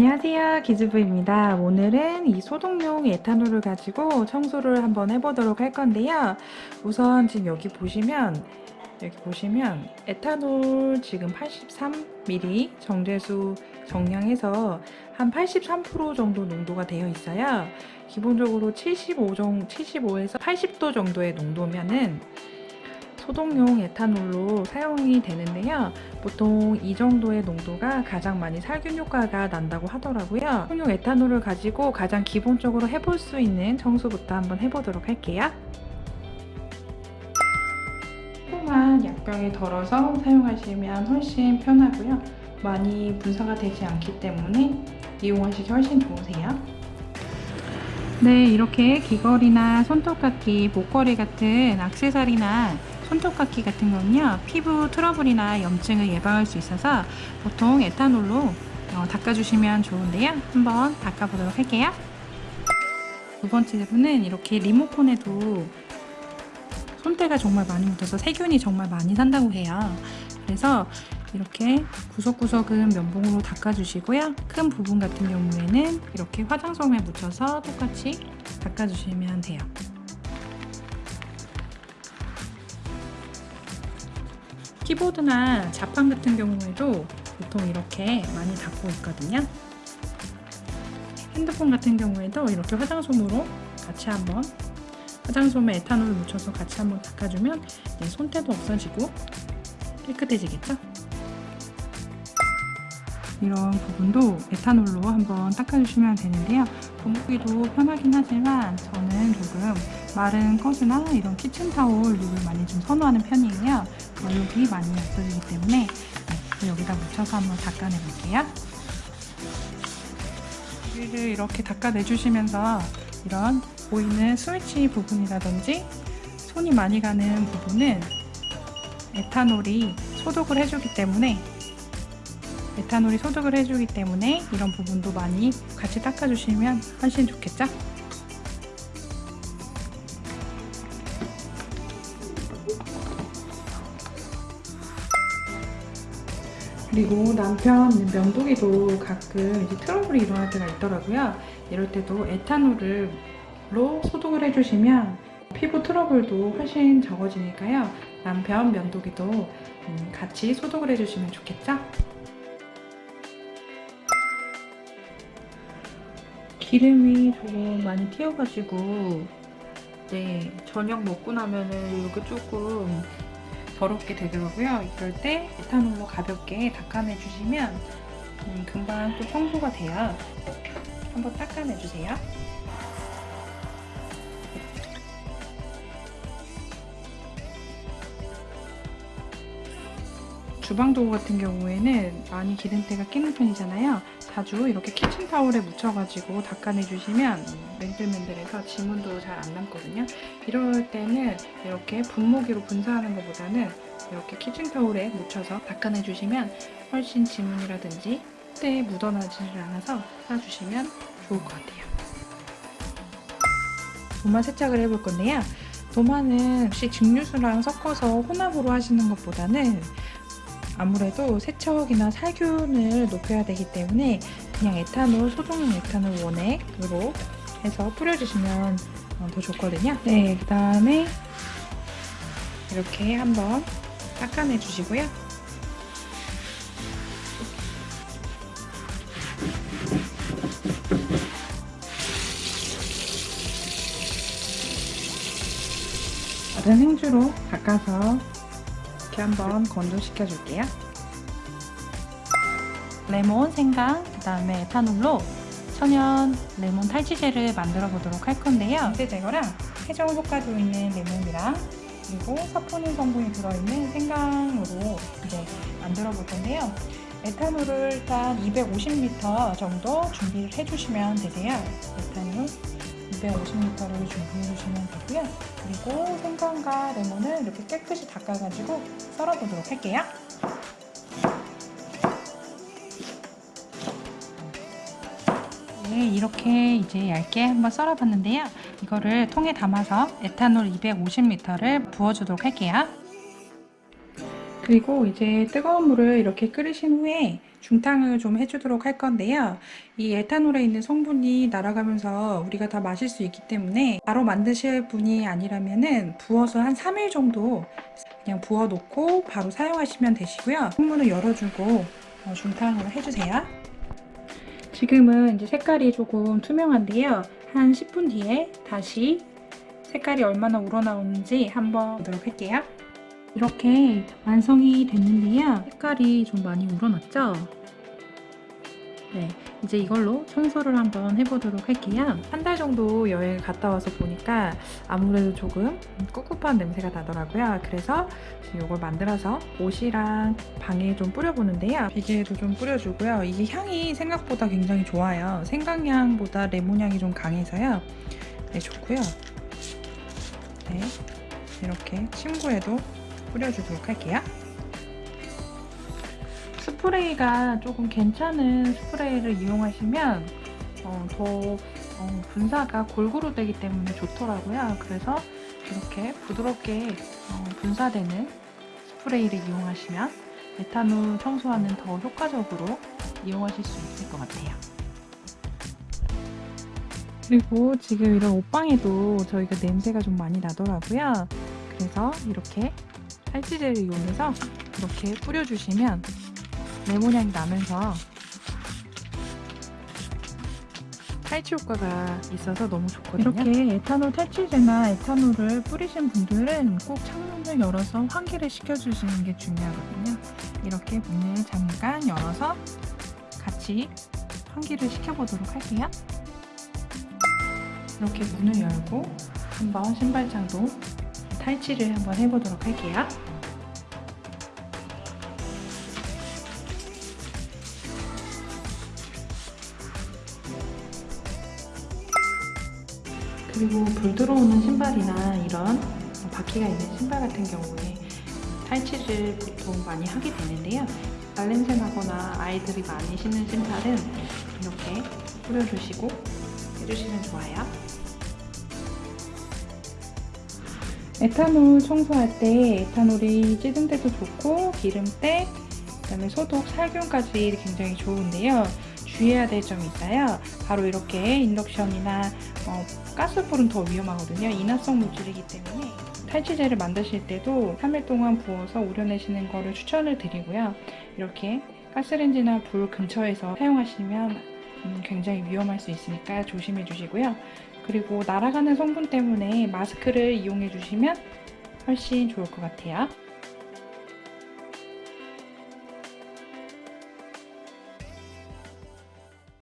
안녕하세요 기즈부입니다. 오늘은 이 소독용 에탄올을 가지고 청소를 한번 해보도록 할 건데요. 우선 지금 여기 보시면 여기 보시면 에탄올 지금 83ml 정제수 정량해서 한 83% 정도 농도가 되어 있어요. 기본적으로 75 정, 75에서 80도 정도의 농도면은 소독용 에탄올로 사용이 되는데요. 보통 이 정도의 농도가 가장 많이 살균 효과가 난다고 하더라고요. 소독용 에탄올을 가지고 가장 기본적으로 해볼 수 있는 청소부터 한번 해보도록 할게요. 조그만 약병에 덜어서 사용하시면 훨씬 편하고요. 많이 분사가 되지 않기 때문에 이용하시기 훨씬 좋으세요. 네, 이렇게 귀걸이나 손톱깎이, 목걸이 같은 악세사리나 손톱깎이 같은 건요 피부 트러블이나 염증을 예방할 수 있어서 보통 에탄올로 어, 닦아주시면 좋은데요. 한번 닦아보도록 할게요. 두 번째로는 이렇게 리모컨에도 손때가 정말 많이 묻어서 세균이 정말 많이 산다고 해요. 그래서 이렇게 구석구석은 면봉으로 닦아주시고요. 큰 부분 같은 경우에는 이렇게 화장솜에 묻혀서 똑같이 닦아주시면 돼요 키보드나 자판 같은 경우에도 보통 이렇게 많이 닦고 있거든요. 핸드폰 같은 경우에도 이렇게 화장솜으로 같이 한번 화장솜에 에탄올을 묻혀서 같이 한번 닦아주면 네, 손때도 없어지고 깨끗해지겠죠? 이런 부분도 에탄올로 한번 닦아주시면 되는데요. 분무기도 편하긴 하지만 저는 조금 마른 거즈나 이런 키친타올류를 많이 좀 선호하는 편이에요. 얼룩이 많이 없어지기 때문에 네, 여기다 묻혀서 한번 닦아내 볼게요. 여기를 이렇게 닦아내 주시면서 이런 보이는 스위치 부분이라든지 손이 많이 가는 부분은 에탄올이 소독을 해주기 때문에 에탄올이 소독을 해주기 때문에 이런 부분도 많이 같이 닦아주시면 훨씬 좋겠죠? 그리고 남편 면도기도 가끔 이제 트러블이 일어날 때가 있더라고요. 이럴 때도 에탄올로 소독을 해주시면 피부 트러블도 훨씬 적어지니까요. 남편 면도기도 음, 같이 소독을 해주시면 좋겠죠? 기름이 조금 많이 튀어가지고 네 저녁 먹고 나면은 이렇게 조금 더럽게 되더라고요. 이럴 때 에탄올로 가볍게 닦아내 주시면 음, 금방 또 청소가 돼요. 한번 닦아내 주세요. 주방 도구 같은 경우에는 많이 기름때가 끼는 편이잖아요. 자주 이렇게 키친타올에 묻혀가지고 닦아내주시면 맨들맨들해서 지문도 잘 안 남거든요. 이럴 때는 이렇게 분무기로 분사하는 것보다는 이렇게 키친타올에 묻혀서 닦아내주시면 훨씬 지문이라든지 때에 묻어나지를 않아서 놔주시면 좋을 것 같아요. 도마 세척을 해볼 건데요. 도마는 혹시 증류수랑 섞어서 혼합으로 하시는 것보다는 아무래도 세척이나 살균을 높여야 되기 때문에 그냥 에탄올, 소독용 에탄올 원액으로 해서 뿌려주시면 어, 더 좋거든요. 네, 그 다음에 이렇게 한번 닦아내 주시고요. 다른 행주로 닦아서 이렇게 한번 건조시켜 줄게요. 레몬, 생강, 그 다음에 에탄올로 천연 레몬 탈취제를 만들어 보도록 할 건데요. 염세 제거랑 해정 효과도 있는 레몬이랑 그리고 사포닌 성분이 들어있는 생강으로 이제 만들어 볼 건데요. 에탄올을 일단 250ml 정도 준비를 해주시면 되세요. 에탄올 250ml를 준비해 주시면 되고요. 그리고 생강과 레몬을 이렇게 깨끗이 닦아가지고 썰어보도록 할게요. 네, 이렇게 이제 얇게 한번 썰어봤는데요. 이거를 통에 담아서 에탄올 250ml를 부어주도록 할게요. 그리고 이제 뜨거운 물을 이렇게 끓이신 후에 중탕을 좀 해주도록 할 건데요. 이 에탄올에 있는 성분이 날아가면서 우리가 다 마실 수 있기 때문에 바로 만드실 분이 아니라면 은 부어서 한 3일 정도 그냥 부어 놓고 바로 사용하시면 되시고요. 창문을 열어주고 어, 중탕을 해주세요. 지금은 이제 색깔이 조금 투명한데요. 한 10분 뒤에 다시 색깔이 얼마나 우러나오는지 한번 보도록 할게요. 이렇게 완성이 됐는데요. 색깔이 좀 많이 우러났죠? 네, 이제 이걸로 청소를 한번 해보도록 할게요. 한 달 정도 여행 갔다 와서 보니까 아무래도 조금 꿉꿉한 냄새가 나더라고요. 그래서 이걸 만들어서 옷이랑 방에 좀 뿌려보는데요. 베개에도 좀 뿌려주고요. 이게 향이 생각보다 굉장히 좋아요. 생강향보다 레몬향이 좀 강해서요. 네, 좋고요. 네, 이렇게 침구에도 뿌려주도록 할게요. 스프레이가 조금 괜찮은 스프레이를 이용하시면 어, 더 어, 분사가 골고루 되기 때문에 좋더라고요. 그래서 이렇게 부드럽게 어, 분사되는 스프레이를 이용하시면 에탄올 청소하는 더 효과적으로 이용하실 수 있을 것 같아요. 그리고 지금 이런 옷방에도 저희가 냄새가 좀 많이 나더라고요. 그래서 이렇게 탈취제를 이용해서 이렇게 뿌려주시면 레몬향이 나면서 탈취 효과가 있어서 너무 좋거든요. 이렇게 에탄올 탈취제나 에탄올을 뿌리신 분들은 꼭 창문을 열어서 환기를 시켜주시는 게 중요하거든요. 이렇게 문을 잠깐 열어서 같이 환기를 시켜보도록 할게요. 이렇게 문을 열고 한번 신발장도 탈취를 한번 해보도록 할게요. 그리고 불 들어오는 신발이나 이런 바퀴가 있는 신발 같은 경우에 탈취를 보통 많이 하게 되는데요. 발냄새 나거나 아이들이 많이 신는 신발은 이렇게 뿌려주시고 해주시면 좋아요. 에탄올 청소할 때 에탄올이 찌든 데도 좋고 기름때, 그다음에 소독, 살균까지 굉장히 좋은데요. 주의해야 될 점이 있어요. 바로 이렇게 인덕션이나 어, 가스불은 더 위험하거든요. 인화성 물질이기 때문에 탈취제를 만드실 때도 3일 동안 부어서 우려내시는 거를 추천을 드리고요. 이렇게 가스레인지나 불 근처에서 사용하시면 음, 굉장히 위험할 수 있으니까 조심해 주시고요. 그리고 날아가는 성분 때문에 마스크를 이용해 주시면 훨씬 좋을 것 같아요.